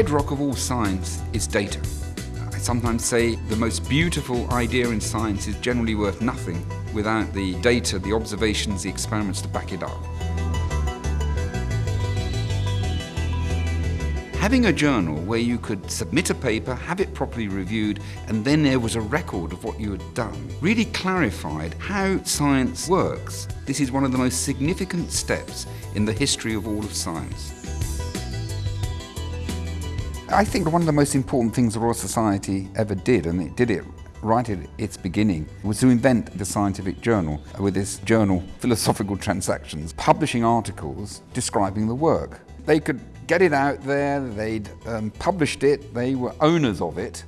bedrock of all science is data. I sometimes say the most beautiful idea in science is generally worth nothing without the data, the observations, the experiments to back it up. Having a journal where you could submit a paper, have it properly reviewed, and then there was a record of what you had done really clarified how science works. This is one of the most significant steps in the history of all of science. I think one of the most important things the Royal Society ever did, and it did it right at its beginning, was to invent the scientific journal with this journal, Philosophical Transactions, publishing articles describing the work. They could get it out there, they'd um, published it, they were owners of it,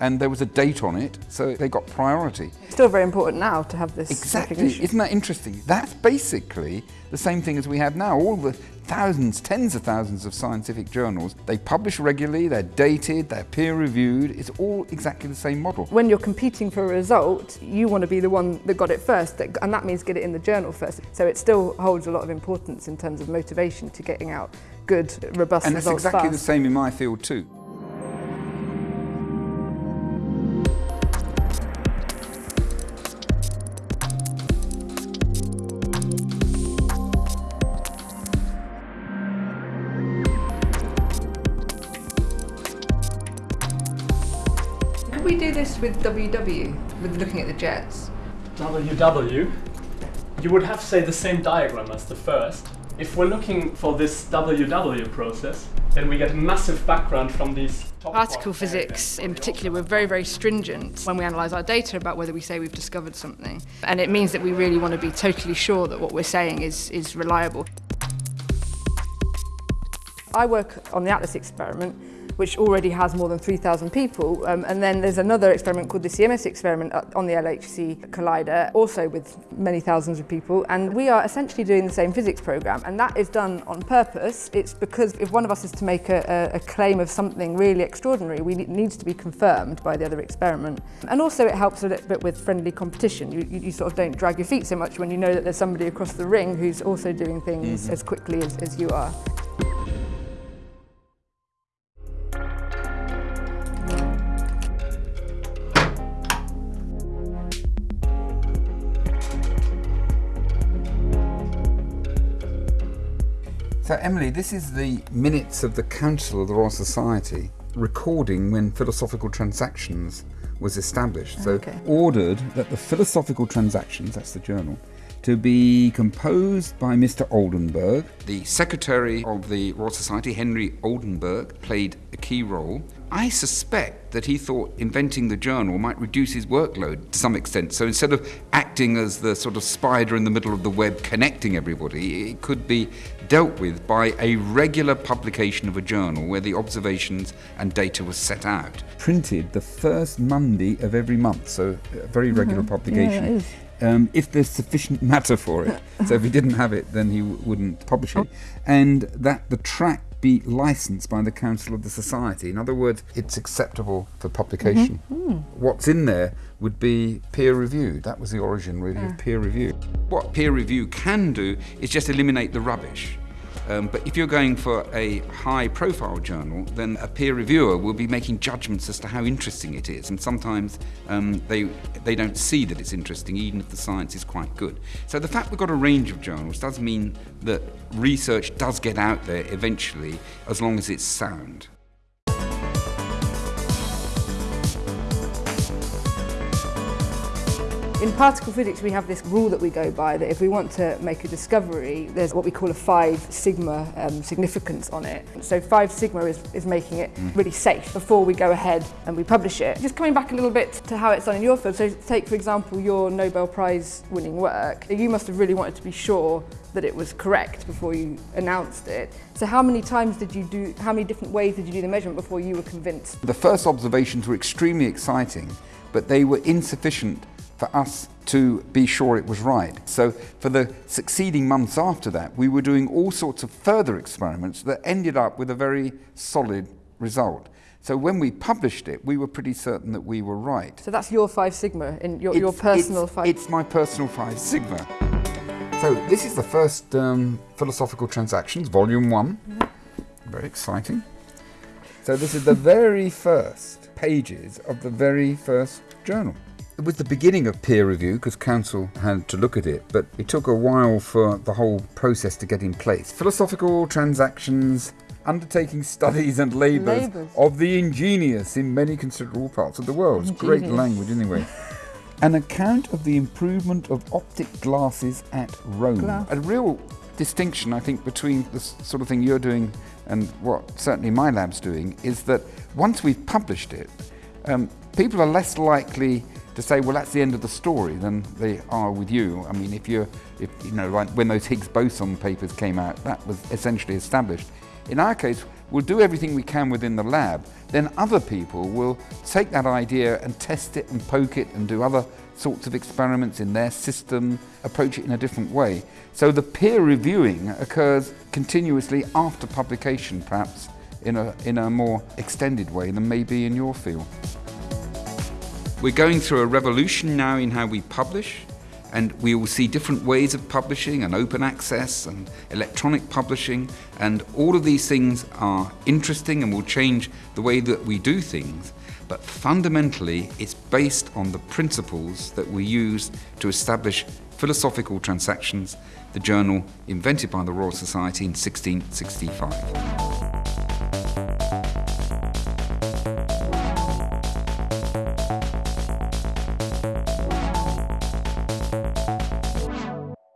and there was a date on it, so they got priority. It's still very important now to have this Exactly, isn't that interesting? That's basically the same thing as we have now. All the thousands, tens of thousands of scientific journals, they publish regularly, they're dated, they're peer-reviewed, it's all exactly the same model. When you're competing for a result, you want to be the one that got it first, and that means get it in the journal first. So it still holds a lot of importance in terms of motivation to getting out good, robust and results And it's exactly fast. the same in my field too. We do this with WW, with looking at the jets? WW, you would have, to say, the same diagram as the first. If we're looking for this WW process, then we get a massive background from these Particle physics in particular, we're very, very stringent when we analyse our data about whether we say we've discovered something. And it means that we really want to be totally sure that what we're saying is, is reliable. I work on the Atlas experiment, which already has more than 3,000 people. Um, and then there's another experiment called the CMS experiment on the LHC Collider, also with many thousands of people. And we are essentially doing the same physics program. And that is done on purpose. It's because if one of us is to make a, a, claim of something really extraordinary, we need, needs to be confirmed by the other experiment. And also it helps a little bit with friendly competition. You, you, you sort of don't drag your feet so much when you know that there's somebody across the ring who's also doing things mm -hmm. as quickly as, as you are. So Emily, this is the minutes of the Council of the Royal Society recording when Philosophical Transactions was established. So okay. ordered that the Philosophical Transactions, that's the journal, to be composed by Mr. Oldenburg. The Secretary of the Royal Society, Henry Oldenburg, played a key role. I suspect that he thought inventing the journal might reduce his workload to some extent. So instead of acting as the sort of spider in the middle of the web connecting everybody, it could be dealt with by a regular publication of a journal where the observations and data was set out. Printed the first Monday of every month, so a very regular mm -hmm. publication. Yeah, um, if there's sufficient matter for it. so if he didn't have it, then he wouldn't publish it. And that the track be licensed by the Council of the Society. In other words, it's acceptable for publication. Mm -hmm. mm. What's in there would be peer review. That was the origin, really, yeah. of peer review. What peer review can do is just eliminate the rubbish. Um, but if you're going for a high profile journal, then a peer reviewer will be making judgments as to how interesting it is. And sometimes um, they, they don't see that it's interesting, even if the science is quite good. So the fact we've got a range of journals does mean that research does get out there eventually, as long as it's sound. In particle physics, we have this rule that we go by that if we want to make a discovery, there's what we call a five sigma um, significance on it. So five sigma is, is making it mm. really safe before we go ahead and we publish it. Just coming back a little bit to how it's done in your field. So take, for example, your Nobel Prize winning work. You must have really wanted to be sure that it was correct before you announced it. So how many times did you do, how many different ways did you do the measurement before you were convinced? The first observations were extremely exciting, but they were insufficient for us to be sure it was right. So for the succeeding months after that, we were doing all sorts of further experiments that ended up with a very solid result. So when we published it, we were pretty certain that we were right. So that's your five sigma, in your, your personal it's, five? It's my personal five sigma. So this is the first um, Philosophical Transactions, volume one. Mm -hmm. Very exciting. So this is the very first pages of the very first journal. It was the beginning of peer review because council had to look at it, but it took a while for the whole process to get in place. Philosophical transactions, undertaking studies and labours, labours. of the ingenious in many considerable parts of the world. It's great language anyway. An account of the improvement of optic glasses at Rome. Glass. A real distinction, I think, between the sort of thing you're doing and what certainly my lab's doing is that once we've published it, um, people are less likely to say, well, that's the end of the story than they are with you. I mean, if you're, if, you know, like when those Higgs boson papers came out, that was essentially established. In our case, we'll do everything we can within the lab. Then other people will take that idea and test it and poke it and do other sorts of experiments in their system, approach it in a different way. So the peer reviewing occurs continuously after publication, perhaps in a, in a more extended way than maybe in your field. We're going through a revolution now in how we publish and we will see different ways of publishing and open access and electronic publishing and all of these things are interesting and will change the way that we do things but fundamentally it's based on the principles that we use to establish philosophical transactions the journal invented by the Royal Society in 1665.